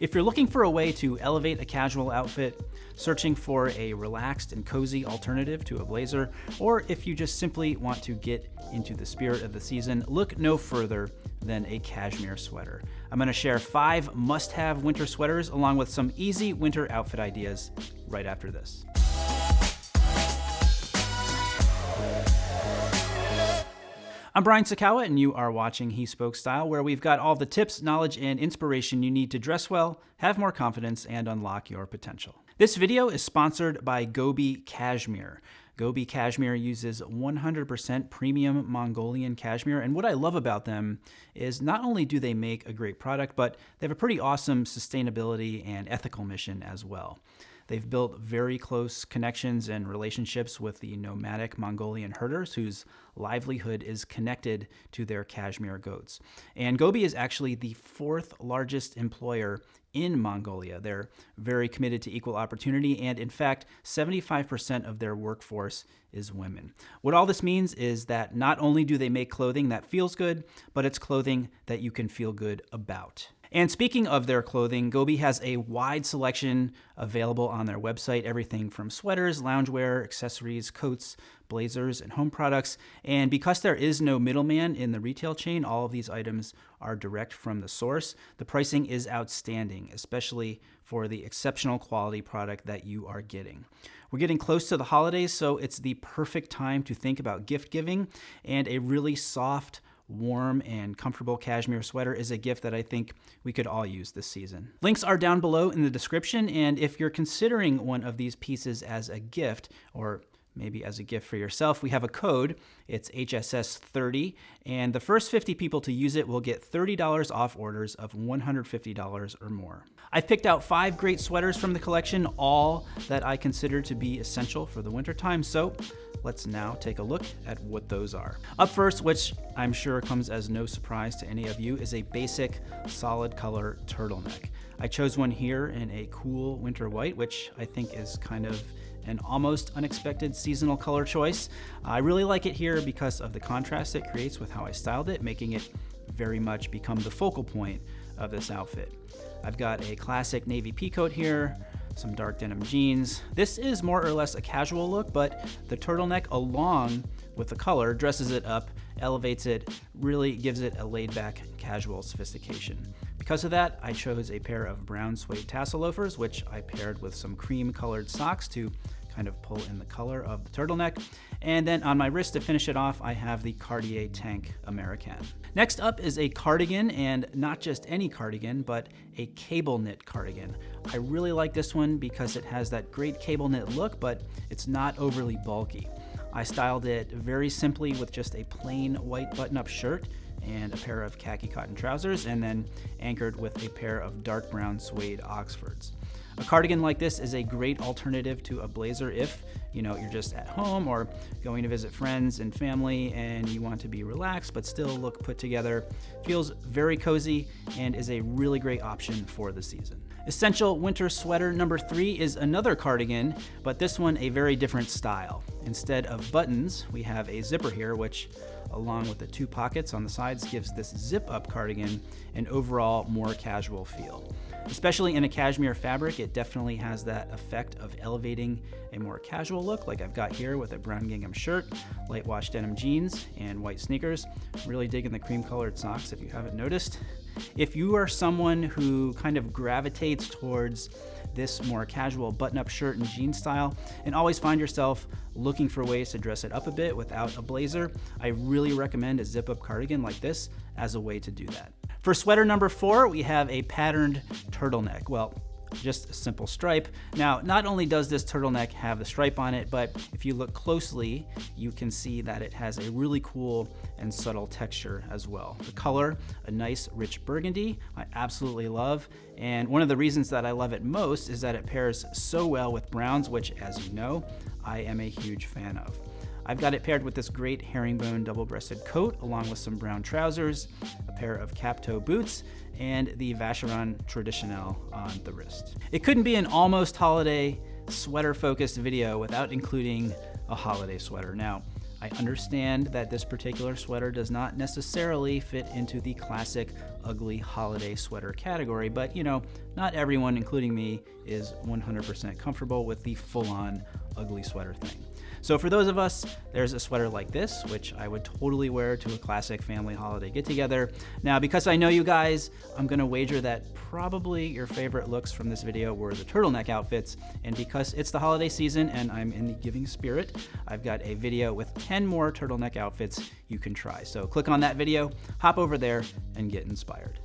If you're looking for a way to elevate a casual outfit, searching for a relaxed and cozy alternative to a blazer, or if you just simply want to get into the spirit of the season, look no further than a cashmere sweater. I'm gonna share five must-have winter sweaters along with some easy winter outfit ideas right after this. I'm Brian Sacawa, and you are watching He Spoke Style, where we've got all the tips, knowledge, and inspiration you need to dress well, have more confidence, and unlock your potential. This video is sponsored by Gobi Cashmere. Gobi Cashmere uses 100% premium Mongolian cashmere, and what I love about them is not only do they make a great product, but they have a pretty awesome sustainability and ethical mission as well. They've built very close connections and relationships with the nomadic Mongolian herders whose livelihood is connected to their cashmere goats. And Gobi is actually the fourth largest employer in Mongolia. They're very committed to equal opportunity, and in fact, 75% of their workforce is women. What all this means is that not only do they make clothing that feels good, but it's clothing that you can feel good about. And speaking of their clothing, Gobi has a wide selection available on their website everything from sweaters, loungewear, accessories, coats, blazers, and home products. And because there is no middleman in the retail chain, all of these items are direct from the source. The pricing is outstanding, especially for the exceptional quality product that you are getting. We're getting close to the holidays, so it's the perfect time to think about gift giving and a really soft, warm and comfortable cashmere sweater is a gift that I think we could all use this season. Links are down below in the description, and if you're considering one of these pieces as a gift, or maybe as a gift for yourself, we have a code. It's HSS30, and the first 50 people to use it will get $30 off orders of $150 or more. I've picked out five great sweaters from the collection, all that I consider to be essential for the wintertime, so let's now take a look at what those are. Up first, which I'm sure comes as no surprise to any of you, is a basic solid color turtleneck. I chose one here in a cool winter white, which I think is kind of an almost unexpected seasonal color choice. I really like it here because of the contrast it creates with how I styled it, making it very much become the focal point of this outfit. I've got a classic navy peacoat here, some dark denim jeans. This is more or less a casual look, but the turtleneck along with the color dresses it up, elevates it, really gives it a laid back casual sophistication. Because of that, I chose a pair of brown suede tassel loafers, which I paired with some cream colored socks to kind of pull in the color of the turtleneck. And then on my wrist to finish it off, I have the Cartier Tank Américaine. Next up is a cardigan, and not just any cardigan, but a cable knit cardigan. I really like this one because it has that great cable knit look, but it's not overly bulky. I styled it very simply with just a plain white button-up shirt and a pair of khaki cotton trousers, and then anchored with a pair of dark brown suede Oxfords. A cardigan like this is a great alternative to a blazer if you know you're just at home or going to visit friends and family and you want to be relaxed but still look put together. Feels very cozy and is a really great option for the season. Essential winter sweater number three is another cardigan, but this one a very different style. Instead of buttons, we have a zipper here, which along with the two pockets on the sides gives this zip up cardigan an overall more casual feel. Especially in a cashmere fabric, it definitely has that effect of elevating a more casual look like I've got here with a brown gingham shirt, light wash denim jeans, and white sneakers. Really digging the cream colored socks if you haven't noticed. If you are someone who kind of gravitates towards this more casual button-up shirt and jean style and always find yourself looking for ways to dress it up a bit without a blazer, I really recommend a zip-up cardigan like this as a way to do that. For sweater number four, we have a patterned turtleneck. Well, just a simple stripe. Now, not only does this turtleneck have the stripe on it, but if you look closely, you can see that it has a really cool and subtle texture as well. The color, a nice rich burgundy, I absolutely love. And one of the reasons that I love it most is that it pairs so well with browns, which as you know, I am a huge fan of. I've got it paired with this great herringbone double-breasted coat along with some brown trousers, a pair of cap-toe boots, and the Vacheron Traditionnelle on the wrist. It couldn't be an almost holiday sweater-focused video without including a holiday sweater. Now, I understand that this particular sweater does not necessarily fit into the classic ugly holiday sweater category, but you know, not everyone, including me, is 100% comfortable with the full on ugly sweater thing. So for those of us, there's a sweater like this, which I would totally wear to a classic family holiday get together. Now, because I know you guys, I'm gonna wager that probably your favorite looks from this video were the turtleneck outfits. And because it's the holiday season and I'm in the giving spirit, I've got a video with 10 more turtleneck outfits you can try. So click on that video, hop over there and get inspired.